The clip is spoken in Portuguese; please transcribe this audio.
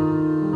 Música